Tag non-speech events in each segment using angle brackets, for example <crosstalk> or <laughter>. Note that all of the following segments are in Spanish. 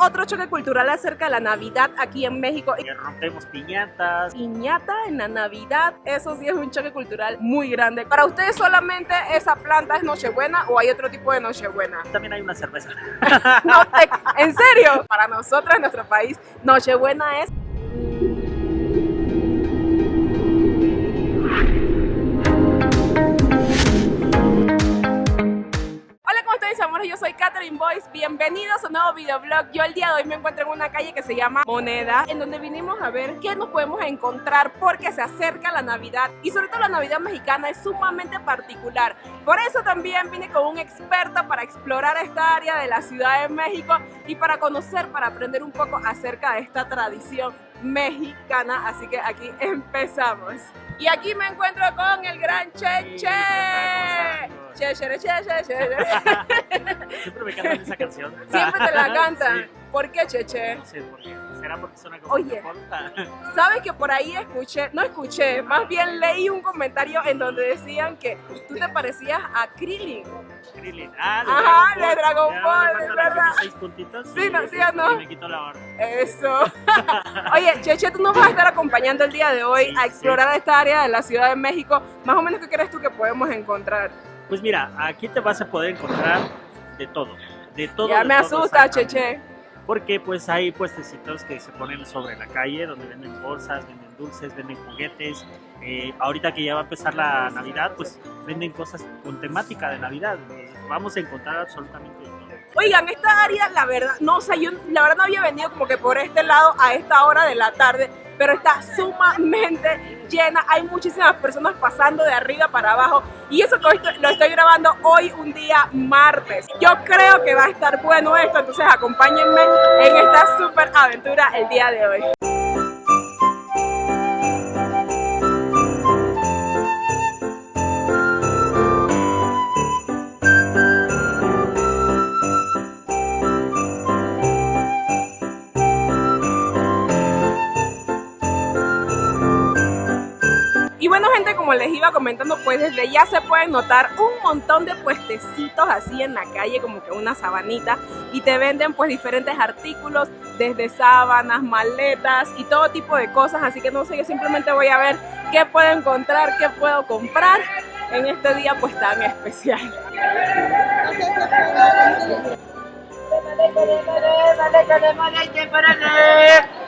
otro choque cultural acerca de la Navidad aquí en México. Que rompemos piñatas. Piñata en la Navidad, eso sí es un choque cultural muy grande. ¿Para ustedes solamente esa planta es Nochebuena o hay otro tipo de Nochebuena? También hay una cerveza. <laughs> No, te- ¿En serio? Para nosotros en nuestro país, Nochebuena es mis amores? Yo soy Catherine Boyce. Bienvenidos a un nuevo videoblog. Yo el día de hoy me encuentro en una calle que se llama Moneda, en donde vinimos a ver qué nos podemos encontrar porque se acerca la Navidad y sobre todo la Navidad mexicana es sumamente particular. Por eso también vine con un experto para explorar esta área de la Ciudad de México y para conocer, para aprender un poco acerca de esta tradición mexicana. Así que aquí empezamos. Y aquí me encuentro con el gran. Che, che, <laughs> Siempre me cantan esa canción. Siempre te la <laughs> cantan. Sí. ¿Por qué, Cheche? No sé por qué. ¿Será porque suena como Oye. <laughs> ¿Sabes que por ahí escuché, no escuché, más bien leí un comentario en donde decían que tú te parecías a Krillin? Krillin. Ah, de Ajá, Dragon de Dragon Ball, faltan verdad. seis puntitos. Sí, no, sí o no. Y me quito la barba. Eso. Oye, Cheche, tú nos vas a estar acompañando el día de hoy Sí, a sí. explorar esta área de la Ciudad de México. Más o menos, ¿qué crees tú que podemos encontrar? Pues mira, aquí te vas a poder encontrar de todo. De todo. ya de me todo, asusta. Cheche. Porque pues hay puestecitos que se ponen sobre la calle donde venden bolsas, venden dulces, venden juguetes. Eh, ahorita que ya va a empezar la Navidad, pues venden cosas con temática de Navidad. Entonces, vamos a encontrar absolutamente de todo. Oigan, esta área, la verdad, no, o sea, yo la verdad no había venido como que por este lado a esta hora de la tarde, pero está sumamente llena. Hay muchísimas personas pasando de arriba para abajo y eso lo estoy grabando hoy, un día martes. Yo creo que va a estar bueno esto, entonces acompáñenme en esta super aventura el día de hoy. Como les iba comentando, pues desde ya se pueden notar un montón de puestecitos así en la calle, como que una sabanita, y te venden pues diferentes artículos, desde sábanas, maletas y todo tipo de cosas, así que no sé, yo simplemente voy a ver qué puedo encontrar, qué puedo comprar en este día pues tan especial. <laughs>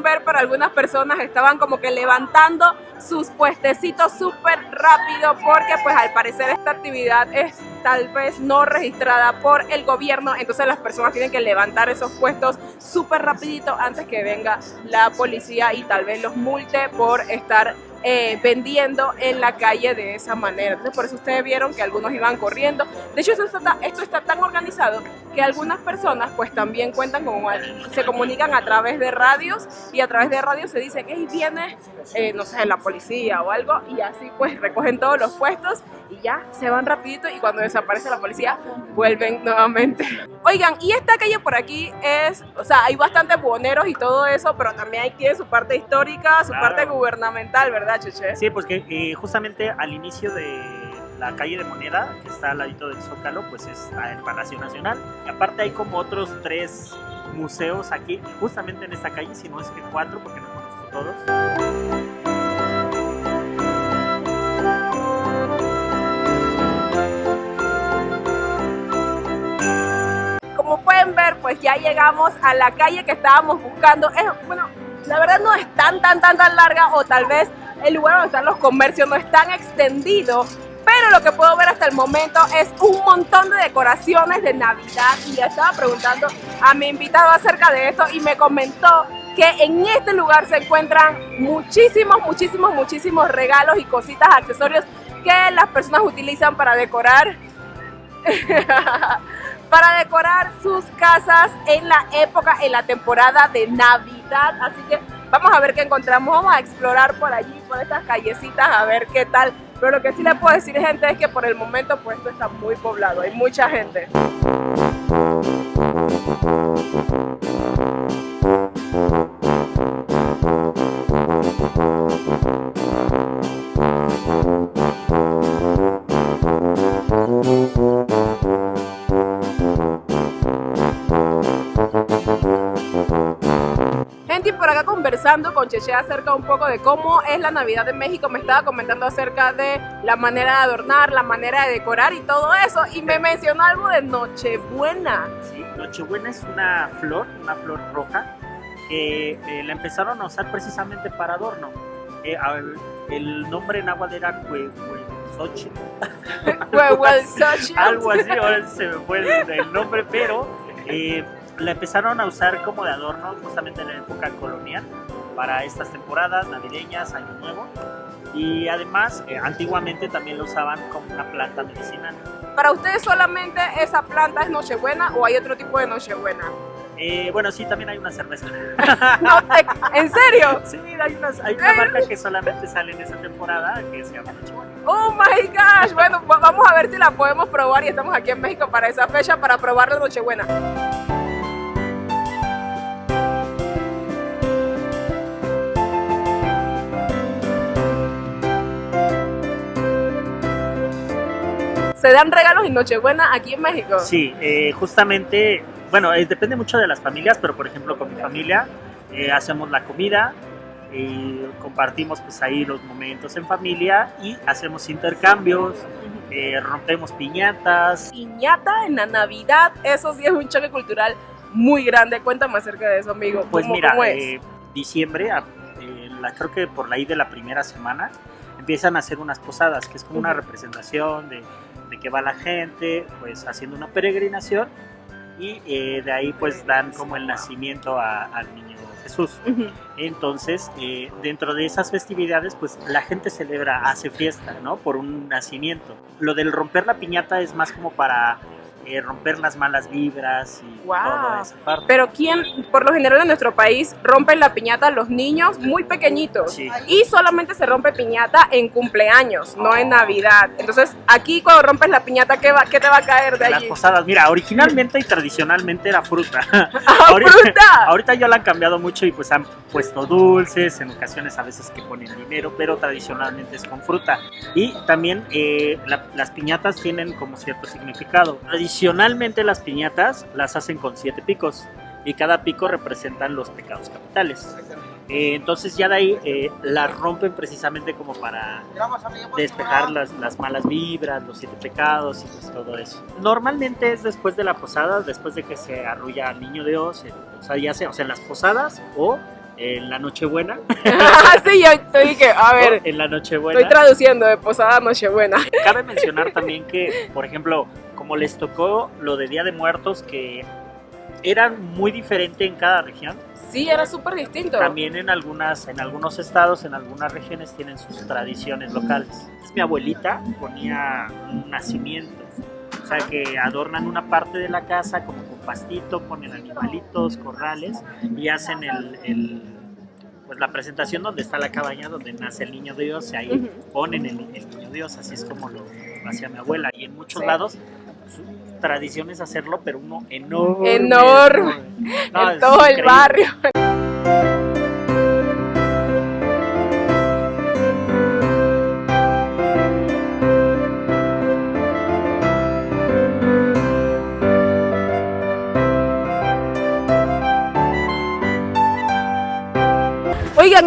ver, pero algunas personas estaban como que levantando sus puestecitos súper rápido porque pues al parecer esta actividad es tal vez no registrada por el gobierno, entonces las personas tienen que levantar esos puestos súper rapidito antes que venga la policía y tal vez los multe por estar eh, vendiendo en la calle de esa manera. Entonces por eso ustedes vieron que algunos iban corriendo. De hecho esto está, esto está tan organizado que algunas personas pues también cuentan con, se comunican a través de radios y a través de radios se dicen, hey, viene, eh, no sé, la policía o algo y así pues recogen todos los puestos y ya se van rapidito y cuando desaparece la policía vuelven nuevamente. Oigan, y esta calle por aquí es, o sea, hay bastantes buhoneros y todo eso, pero también ahí tiene su parte histórica, su Claro. parte gubernamental, ¿verdad, Cheche? Sí, pues que eh, justamente al inicio de la calle de Moneda, que está al ladito del Zócalo, pues está el Palacio Nacional. Y aparte hay como otros tres museos aquí, justamente en esta calle, si no es que cuatro, porque no conozco todos. Pueden ver, pues ya llegamos a la calle que estábamos buscando. Es, bueno, la verdad no es tan, tan, tan, tan larga o tal vez el lugar donde están los comercios no es tan extendido. Pero lo que puedo ver hasta el momento es un montón de decoraciones de Navidad y le estaba preguntando a mi invitado acerca de esto y me comentó que en este lugar se encuentran muchísimos, muchísimos, muchísimos regalos y cositas, accesorios que las personas utilizan para decorar <laughs> para decorar sus casas en la época, en la temporada de Navidad. Así que vamos a ver qué encontramos. Vamos a explorar por allí, por estas callecitas, a ver qué tal. Pero lo que sí les puedo decir, gente, es que por el momento pues esto está muy poblado. Hay mucha gente. Conversando con Cheche acerca un poco de cómo es la Navidad en México. Me estaba comentando acerca de la manera de adornar, la manera de decorar y todo eso. Y me mencionó algo de Nochebuena. Sí, Nochebuena es una flor, una flor roja, que eh, la empezaron a usar precisamente para adorno. Eh, el nombre en agua era Huehuezochitl. <laughs> <laughs> algo así, ahora se me fue el, el nombre, pero eh, la empezaron a usar como de adorno justamente en la época colonial para estas temporadas navideñas, Año Nuevo. Y además, eh, antiguamente también lo usaban como una planta medicinal. ¿Para ustedes solamente esa planta es Nochebuena o hay otro tipo de Nochebuena? Eh, bueno, sí, también hay una cerveza. <laughs> No ¿En serio? Sí, hay, unas, hay una marca que solamente sale en esa temporada que se llama Nochebuena. Oh my gosh. Bueno, va- vamos a ver si la podemos probar y estamos aquí en México para esa fecha para probar la Nochebuena. ¿Se dan regalos en Nochebuena aquí en México? Sí, eh, justamente, bueno, eh, depende mucho de las familias, pero por ejemplo con mi familia eh, hacemos la comida, y compartimos pues ahí los momentos en familia y hacemos intercambios, eh, rompemos piñatas. Piñata en la Navidad, eso sí es un choque cultural muy grande. Cuéntame acerca de eso, amigo. Pues ¿Cómo- mira, cómo es? eh, diciembre, eh, la, creo que por ahí de la primera semana, empiezan a hacer unas posadas, que es como una representación de, de que va la gente, pues haciendo una peregrinación y eh, de ahí pues dan como el nacimiento a- al niño Jesús. Entonces, eh, dentro de esas festividades, pues la gente celebra, hace fiesta, ¿no? Por un nacimiento. Lo del romper la piñata es más como para eh, romper las malas vibras y Wow. toda esa parte. Pero ¿quién, por lo general en nuestro país, rompen la piñata los niños muy pequeñitos? Sí. Y solamente se rompe piñata en cumpleaños, no en Navidad. Entonces, aquí cuando rompes la piñata, ¿qué, va, qué te va a caer de Las allí? posadas, mira, originalmente y tradicionalmente era fruta. <laughs> ¡Ah, ahorita- fruta! Ahorita ya la han cambiado mucho y pues han puesto dulces, en ocasiones a veces que ponen dinero, pero tradicionalmente es con fruta. Y también eh, la- las piñatas tienen como cierto significado. Tradicionalmente las piñatas las hacen con siete picos y cada pico representan los pecados capitales. Eh, entonces ya de ahí eh, las rompen precisamente como para despejar las, las malas vibras, los siete pecados y pues todo eso. Normalmente es después de la posada, después de que se arrulla al niño Dios, o sea, ya sea, o sea, en las posadas o en la Nochebuena. <laughs> sí, yo dije, a ver, en la Nochebuena. estoy traduciendo de Posada a Nochebuena. Cabe mencionar <laughs> también que, por ejemplo, como les tocó lo de Día de Muertos, que eran muy diferente en cada región. Sí, era súper distinto. También en algunas, en algunos estados, en algunas regiones tienen sus tradiciones locales. Mi abuelita ponía un nacimiento, o sea que adornan una parte de la casa como pastito, ponen animalitos, corrales y hacen el, el- pues la presentación donde está la cabaña donde nace el niño Dios y ahí ponen el, el niño Dios, así es como lo hacía mi abuela y en muchos Sí. lados su tradición es hacerlo, pero uno enorme. Enorme. No, en todo el barrio.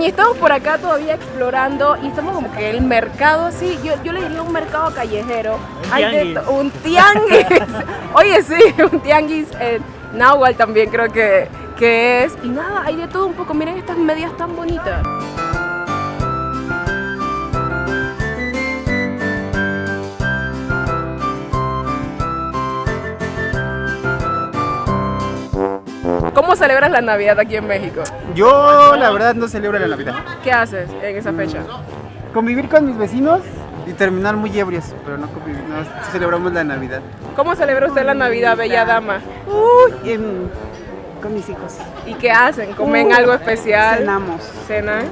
Y estamos por acá todavía explorando y estamos como que el mercado así, yo, yo le diría un mercado callejero. Un Hay de tianguis. to- un tianguis. <laughs> Oye, sí, un tianguis en Nahual también creo que, que es. Y nada, hay de todo un poco. Miren estas medias tan bonitas. ¿Cómo celebras la Navidad aquí en México? Yo la verdad no celebro la Navidad. ¿Qué haces en esa fecha? Convivir con mis vecinos y terminar muy ebrios, pero no convivir, no celebramos la Navidad. ¿Cómo celebra usted la Navidad, bella dama? Uy, en- con mis hijos. ¿Y qué hacen? ¿Comen Uy, algo especial? Cenamos. ¿Cenan?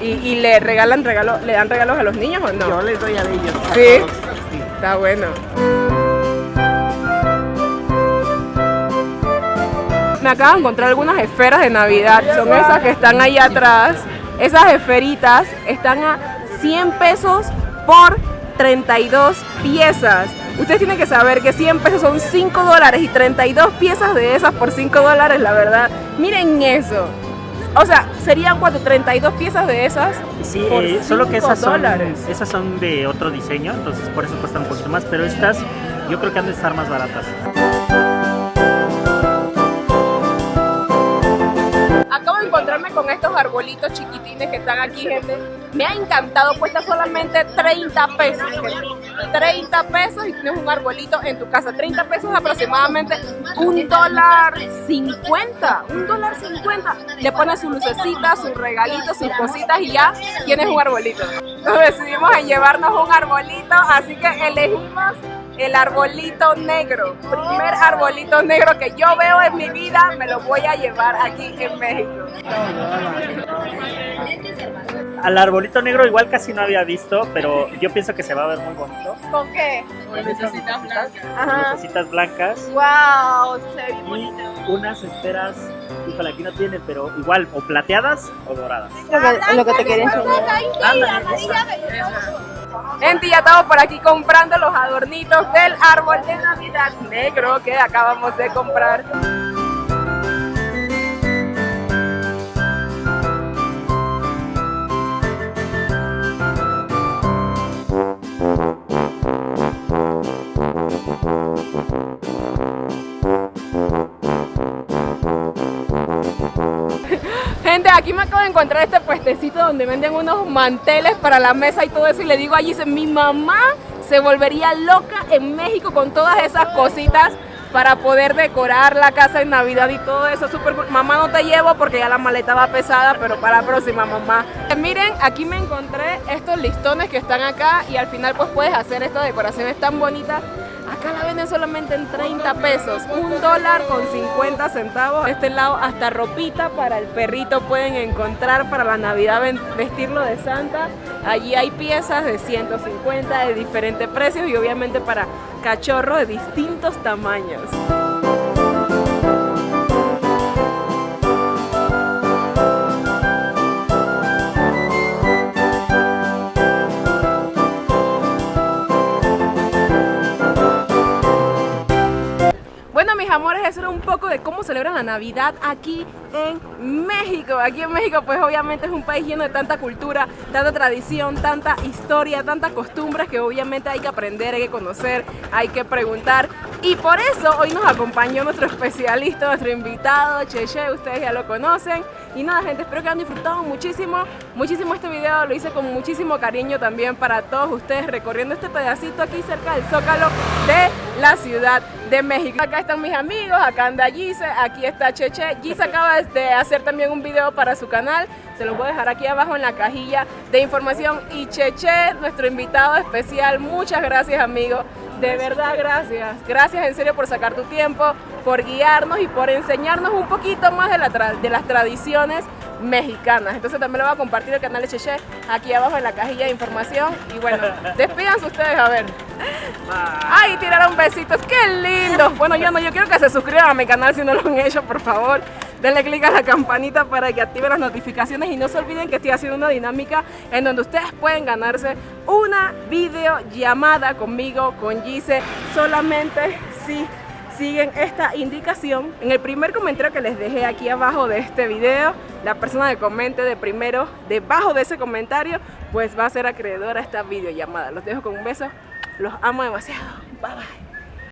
¿Y, y le regalan regalos, le dan regalos a los niños o no? Yo les doy a ellos. a ¿Sí? todos, sí. Está bueno. Me acabo de encontrar algunas esferas de Navidad. Son esas que están ahí atrás. Esas esferitas están a 100 pesos por 32 piezas. Ustedes tienen que saber que 100 pesos son 5 dólares y 32 piezas de esas por 5 dólares, la verdad. Miren eso. O sea, serían cuatro, 32 piezas de esas. Sí, por eh, solo que esas son, esas son de otro diseño, entonces por eso cuestan un poquito más, pero estas yo creo que han de estar más baratas. Encontrarme con estos arbolitos chiquitines que están aquí, gente. Me ha encantado, cuesta solamente 30 pesos. gente. 30 pesos y tienes un arbolito en tu casa. 30 pesos aproximadamente un dólar 50. Un dólar 50. Le pones su lucecita, sus regalitos, sus cositas y ya tienes un arbolito. Nos decidimos en llevarnos un arbolito, así que elegimos el arbolito negro. Primer arbolito negro que yo veo en mi vida, me lo voy a llevar aquí en México. Al arbolito negro igual casi no había visto, pero yo pienso que se va a ver muy bonito. ¿Con qué? Necesitas blancas. Ajá. Lucecitas blancas Wow, se ve y bonito. unas esferas, híjole, aquí no tienen, pero igual, o plateadas o doradas. Lo que, lo que te quería enseñar. Ándale, esa. Gente, ya estamos por aquí comprando los adornitos del árbol de Navidad negro que acabamos de comprar. Encontrar este puestecito donde venden unos manteles para la mesa y todo eso. Y le digo allí, dice, mi mamá se volvería loca en México con todas esas cositas para poder decorar la casa en Navidad y todo eso. Súper cool. Mamá, no te llevo porque ya la maleta va pesada, pero para la próxima, mamá. Eh, Miren, aquí me encontré estos listones que están acá y al final pues puedes hacer estas decoraciones tan bonitas. Acá la venden solamente en 30 pesos, un dólar con 50 centavos. Este lado hasta ropita para el perrito pueden encontrar para la Navidad vestirlo de Santa. Allí hay piezas de 150 de diferentes precios y obviamente para cachorros de distintos tamaños. Un poco de cómo celebran la Navidad aquí en México. Aquí en México, pues obviamente es un país lleno de tanta cultura, tanta tradición, tanta historia, tantas costumbres que obviamente hay que aprender, hay que conocer, hay que preguntar. Y por eso hoy nos acompañó nuestro especialista, nuestro invitado, Cheche, ustedes ya lo conocen. Y nada, gente, espero que hayan disfrutado muchísimo, muchísimo este video. Lo hice con muchísimo cariño también para todos ustedes recorriendo este pedacito aquí cerca del Zócalo de la Ciudad de México. Acá están mis amigos, acá anda Gise, aquí está Cheche. Gise acaba de hacer también un video para su canal, se los voy a dejar aquí abajo en la cajilla de información. Y Cheche, nuestro invitado especial, muchas gracias amigo. De verdad, gracias. Gracias en serio por sacar tu tiempo, por guiarnos y por enseñarnos un poquito más de, la tra- de las tradiciones mexicanas. Entonces también lo voy a compartir el canal de Cheche aquí abajo en la cajilla de información. Y bueno, <laughs> despídanse ustedes a ver. Ay, tiraron besitos, qué lindo. Bueno, yo no, yo quiero que se suscriban a mi canal si no lo han hecho, por favor. Denle click a la campanita para que activen las notificaciones y no se olviden que estoy haciendo una dinámica en donde ustedes pueden ganarse una videollamada conmigo, con Gise, solamente si siguen esta indicación. En el primer comentario que les dejé aquí abajo de este video, la persona que comente de primero, debajo de ese comentario, pues va a ser acreedora a esta videollamada. Los dejo con un beso, los amo demasiado. Bye bye.